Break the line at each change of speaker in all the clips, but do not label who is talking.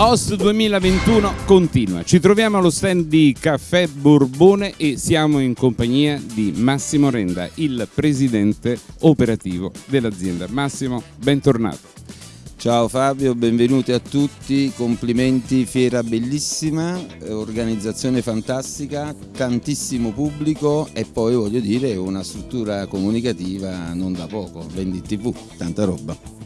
Host 2021 continua. Ci troviamo allo stand di Caffè Borbone e siamo in compagnia di Massimo Renda, il presidente operativo dell'azienda. Massimo, bentornato.
Ciao Fabio, benvenuti a tutti, complimenti, fiera bellissima, organizzazione fantastica, tantissimo pubblico e poi voglio dire una struttura comunicativa non da poco, Vendi TV, tanta roba.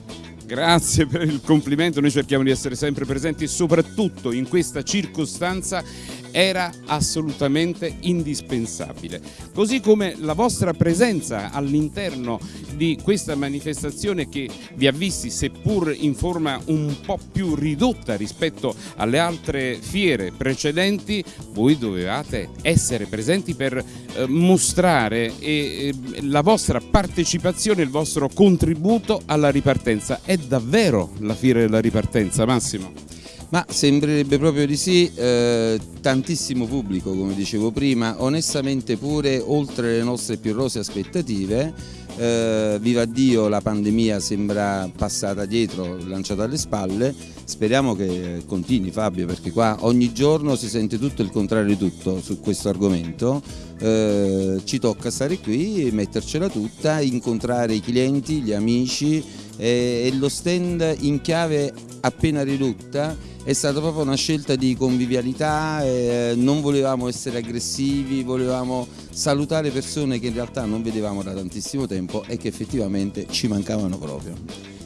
Grazie per il complimento, noi cerchiamo di essere sempre presenti soprattutto in questa circostanza era assolutamente indispensabile. Così come la vostra presenza all'interno di questa manifestazione che vi ha visti seppur in forma un po' più ridotta rispetto alle altre fiere precedenti, voi dovevate essere presenti per eh, mostrare eh, la vostra partecipazione, il vostro contributo alla ripartenza. È davvero la fiera della ripartenza, Massimo?
Ma sembrerebbe proprio di sì, eh, tantissimo pubblico come dicevo prima, onestamente pure oltre le nostre più rose aspettative, eh, viva Dio la pandemia sembra passata dietro, lanciata alle spalle, speriamo che continui Fabio perché qua ogni giorno si sente tutto il contrario di tutto su questo argomento, eh, ci tocca stare qui, mettercela tutta, incontrare i clienti, gli amici e lo stand in chiave appena ridotta è stata proprio una scelta di convivialità, eh, non volevamo essere aggressivi, volevamo salutare persone che in realtà non vedevamo da tantissimo tempo e che effettivamente ci mancavano proprio.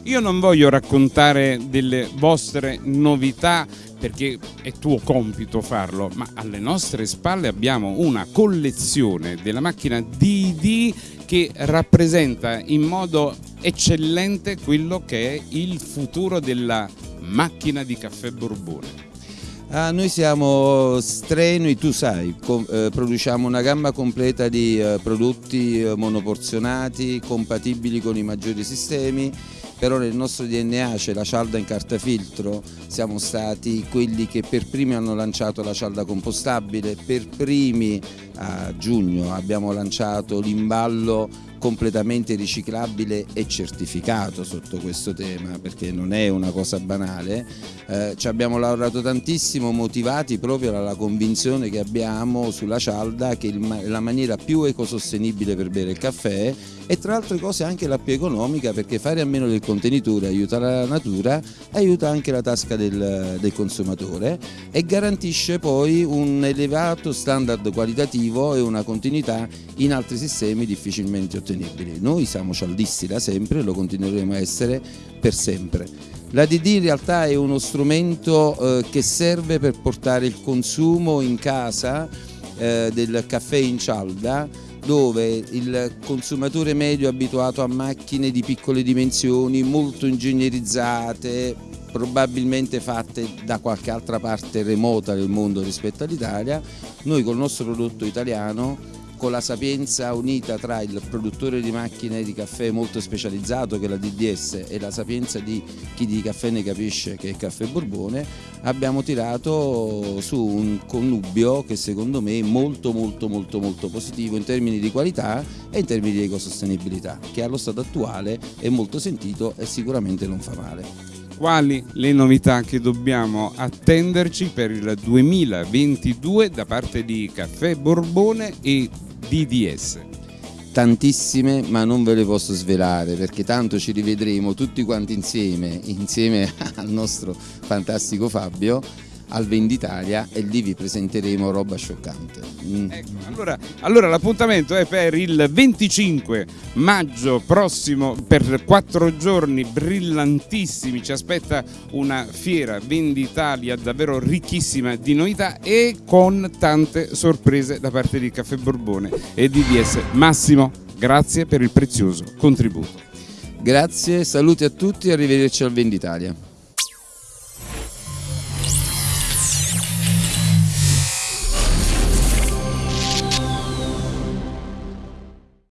Io non voglio raccontare delle vostre novità perché è tuo compito farlo, ma alle nostre spalle abbiamo una collezione della macchina DD che rappresenta in modo eccellente quello che è il futuro della macchina di caffè Borbone.
Ah, noi siamo strenui, tu sai, eh, produciamo una gamma completa di eh, prodotti eh, monoporzionati, compatibili con i maggiori sistemi, però nel nostro DNA c'è la cialda in carta filtro, siamo stati quelli che per primi hanno lanciato la cialda compostabile, per primi a giugno abbiamo lanciato l'imballo completamente riciclabile e certificato sotto questo tema perché non è una cosa banale. Eh, ci abbiamo lavorato tantissimo motivati proprio dalla convinzione che abbiamo sulla cialda che è la maniera più ecosostenibile per bere il caffè e tra altre cose anche la più economica perché fare a meno del contenitore aiuta la natura aiuta anche la tasca del, del consumatore e garantisce poi un elevato standard qualitativo e una continuità in altri sistemi difficilmente ottenibili. Noi siamo cialdisti da sempre e lo continueremo a essere per sempre. La DD in realtà è uno strumento eh, che serve per portare il consumo in casa eh, del caffè in cialda dove il consumatore medio è abituato a macchine di piccole dimensioni, molto ingegnerizzate, probabilmente fatte da qualche altra parte remota del mondo rispetto all'Italia, noi col nostro prodotto italiano con la sapienza unita tra il produttore di macchine di caffè molto specializzato che è la DDS e la sapienza di chi di caffè ne capisce che è il caffè Borbone abbiamo tirato su un connubio che secondo me è molto molto molto molto positivo in termini di qualità e in termini di ecosostenibilità che allo stato attuale è molto sentito e sicuramente non fa male
quali le novità che dobbiamo attenderci per il 2022 da parte di Caffè Borbone e DDS?
Tantissime ma non ve le posso svelare perché tanto ci rivedremo tutti quanti insieme, insieme al nostro fantastico Fabio al Venditalia e lì vi presenteremo roba scioccante.
Mm. Ecco, allora, allora l'appuntamento è per il 25 maggio prossimo per quattro giorni brillantissimi, ci aspetta una fiera Venditalia davvero ricchissima di novità e con tante sorprese da parte di Caffè Borbone e di DS. Massimo, grazie per il prezioso contributo.
Grazie, saluti a tutti e arrivederci al Venditalia.